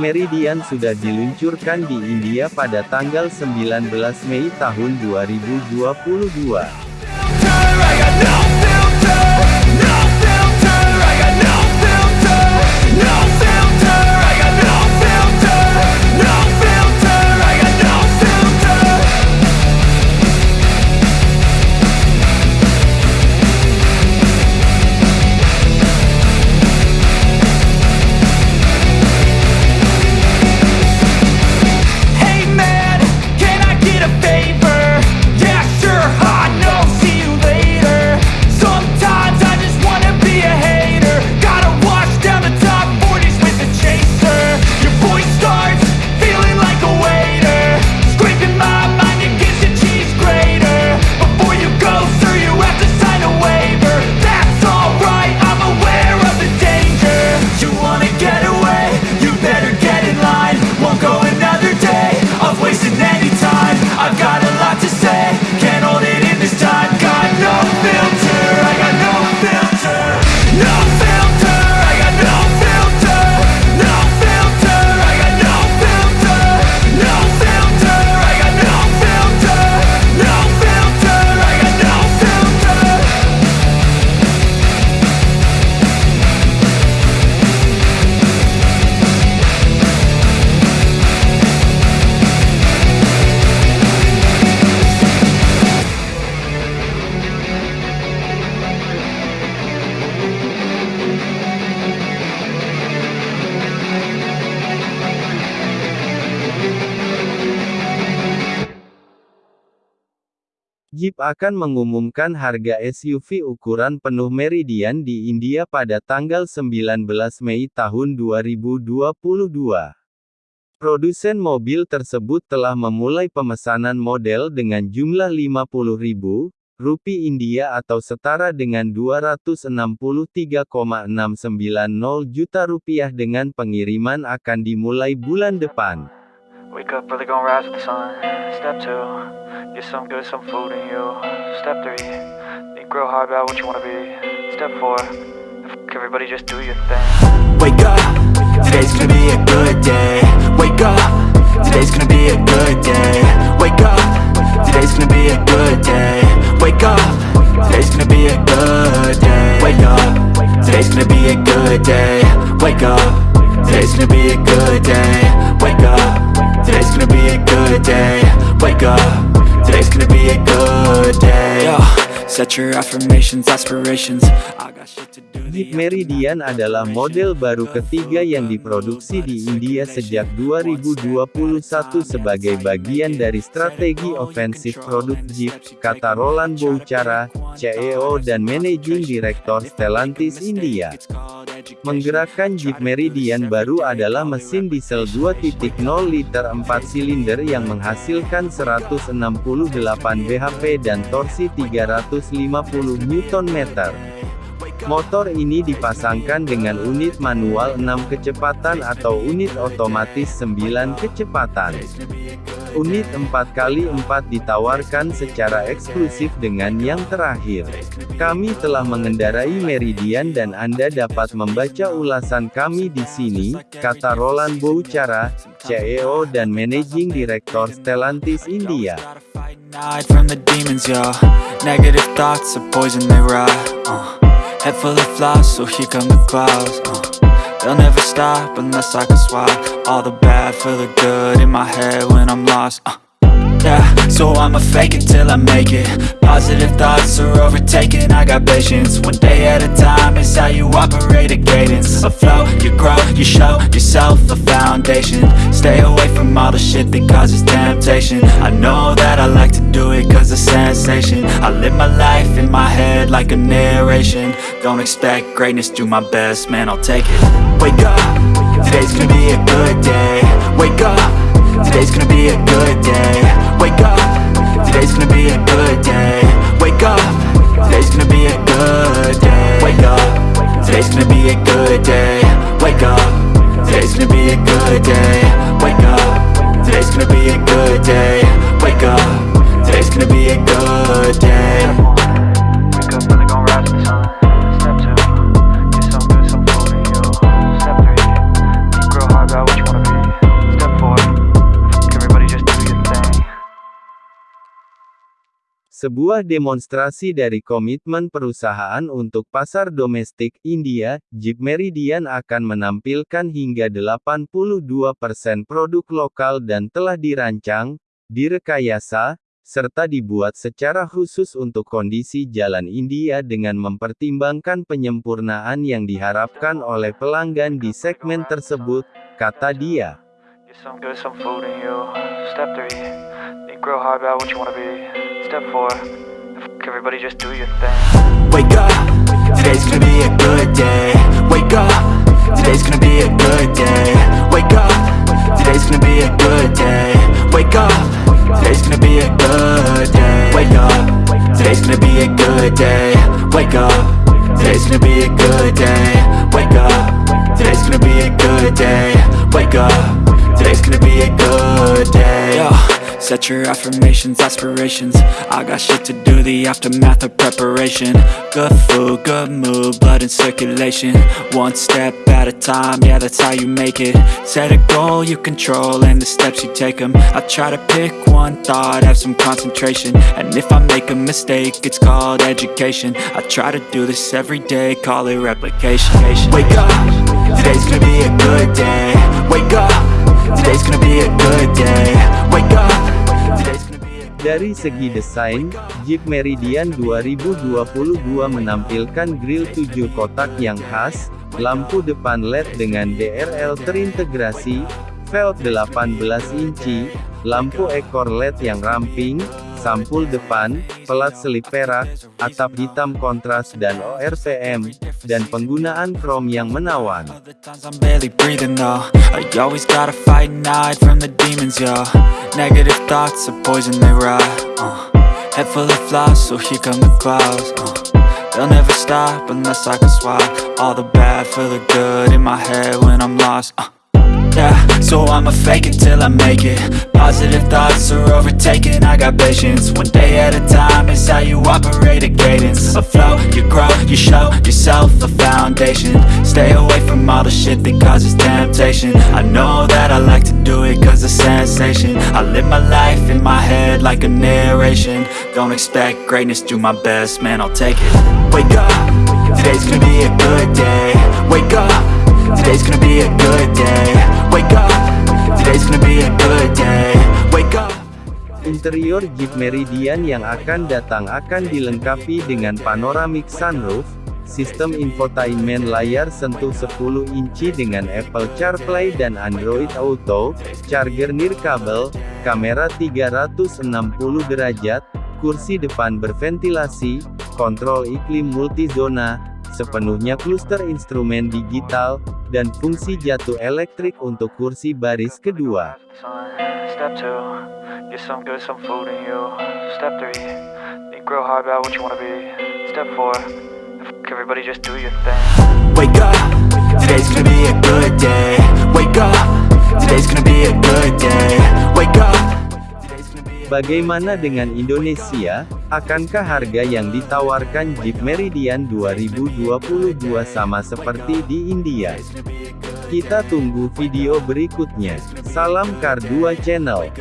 Meridian sudah diluncurkan di India pada tanggal 19 Mei tahun 2022. Jeep akan mengumumkan harga SUV ukuran penuh Meridian di India pada tanggal 19 Mei tahun 2022. Produsen mobil tersebut telah memulai pemesanan model dengan jumlah 50.000 rupiah India atau setara dengan 263,690 juta rupiah dengan pengiriman akan dimulai bulan depan. Wake up early, gonna rise with the sun. Step two, get some good, some food in you. Step three, think real hard about what you wanna be. Step four, fuck everybody, just do your thing. Wake up, today's gonna be a good day. Wake up, today's gonna be a good day. Wake up, today's gonna be a good day. Wake up, today's gonna be a good day. Wake up, today's gonna be a good day. Wake up, today's gonna be a good day. Wake up a good day Wake up, today's gonna be a good day Yo, set your affirmations, aspirations I got shit to do Jeep Meridian adalah model baru ketiga yang diproduksi di India sejak 2021 sebagai bagian dari strategi ofensif produk Jeep, kata Roland Bouchara, CEO dan Managing Director Stellantis India. Menggerakkan Jeep Meridian baru adalah mesin diesel 2.0 liter 4 silinder yang menghasilkan 168 bhp dan torsi 350 Nm. Motor ini dipasangkan dengan unit manual 6 kecepatan atau unit otomatis 9 kecepatan. Unit 4x4 ditawarkan secara eksklusif dengan yang terakhir. Kami telah mengendarai Meridian dan Anda dapat membaca ulasan kami di sini, kata Roland Bouchara, CEO dan Managing Director Stellantis India. Head full of flies, so here come the clouds uh, They'll never stop unless I can swap All the bad for the good in my head when I'm lost uh, yeah, so I'ma fake it till I make it Positive thoughts are overtaken, I got patience One day at a time, it's how you operate a cadence A flow, you grow, you show yourself a foundation Stay away from all the shit that causes temptation I know that I like I live my life in my head like a narration Don't expect greatness, do my best, man, I'll take it Wake up, today's gonna be a good day Wake up, today's gonna be a good day Wake up, today's gonna be a good day Wake up, today's gonna be a good day Wake up, today's gonna be a good day Wake up, today's gonna be a good day Wake up, today's gonna be a good day sebuah demonstrasi dari komitmen perusahaan untuk pasar domestik India, Jeep Meridian akan menampilkan hingga 82% produk lokal dan telah dirancang, direkayasa, serta dibuat secara khusus untuk kondisi jalan India dengan mempertimbangkan penyempurnaan yang diharapkan oleh pelanggan di segmen tersebut, kata dia. up for Everybody just do your thing Wake up, today's gonna be a good day Wake up, today's gonna be a good day Wake up, today's gonna be a good day Wake up, today's gonna be a good day Wake up, today's gonna be a good day Wake up, today's gonna be a good day Wake up, today's gonna be a good day Wake up, today's gonna be a good day Set your affirmations, aspirations I got shit to do, the aftermath of preparation Good food, good mood, blood in circulation One step at a time, yeah that's how you make it Set a goal you control and the steps you take them I try to pick one thought, have some concentration And if I make a mistake, it's called education I try to do this every day, call it replication Wake up, today's gonna be a good day Wake up, today's gonna be a good day Wake up Dari segi desain, Jeep Meridian 2022 menampilkan grill 7 kotak yang khas, lampu depan LED dengan DRL terintegrasi, velg 18 inci, lampu ekor LED yang ramping, sampul depan, pelat selip perak, atap hitam kontras dan ORPM, dan penggunaan krom yang menawan. Nah. Yeah So I'ma fake it till I make it Positive thoughts are overtaken, I got patience One day at a time, is how you operate a cadence A flow, you grow, you show yourself a foundation Stay away from all the shit that causes temptation I know that I like to do it cause it's sensation I live my life in my head like a narration Don't expect greatness, do my best, man I'll take it Wake up, today's gonna be a good day Wake up, today's gonna be a good day Interior Jeep Meridian yang akan datang akan dilengkapi dengan panoramic sunroof, sistem infotainment layar sentuh 10 inci dengan Apple CarPlay dan Android Auto, charger nirkabel, kamera 360 derajat, kursi depan berventilasi, kontrol iklim multizona, sepenuhnya kluster instrumen digital, dan fungsi jatuh elektrik untuk kursi baris kedua. today's gonna be a good day Wake up, Bagaimana dengan Indonesia? Akankah harga yang ditawarkan Jeep Meridian 2022 sama seperti di India? Kita tunggu video berikutnya. Salam Kar 2 Channel.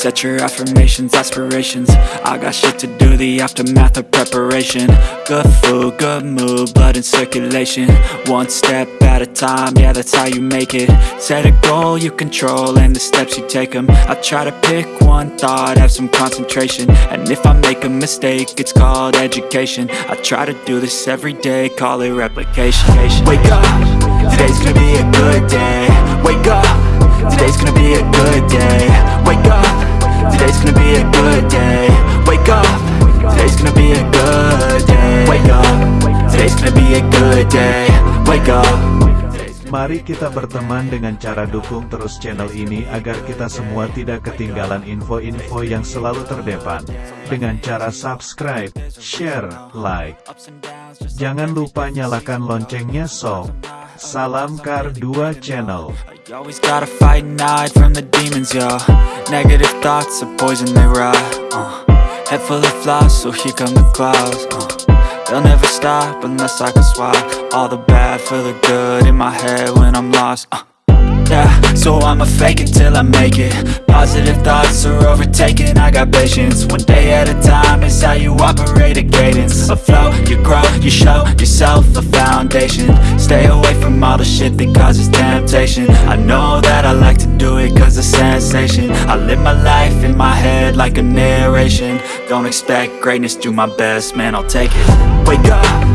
Set your affirmations, aspirations I got shit to do, the aftermath of preparation Good food, good mood, blood in circulation One step at a time, yeah that's how you make it Set a goal you control and the steps you take them I try to pick one thought, have some concentration And if I make a mistake, it's called education I try to do this every day, call it replication Wake up, today's gonna be a good day Wake up, today's gonna be a good day Wake up Today's gonna be a good day Wake up Today's gonna be a good day Wake up Today's gonna be a good day Wake up Mari kita berteman dengan cara dukung terus channel ini agar kita semua tidak ketinggalan info-info yang selalu terdepan. Dengan cara subscribe, share, like. Jangan lupa nyalakan loncengnya sob. Salam Kardua Channel. I always gotta fight and hide from the demons, yo. Negative thoughts are poison, they rot. Uh. Head full of flies, so here come the clouds. Uh. They'll never stop unless I can swap all the bad for the good in my head when I'm lost. Uh yeah So I'ma fake it till I make it Positive thoughts are overtaken, I got patience One day at a time is how you operate a cadence A flow, you grow, you show yourself a foundation Stay away from all the shit that causes temptation I know that I like to do it cause it's sensation I live my life in my head like a narration Don't expect greatness, do my best, man I'll take it Wake up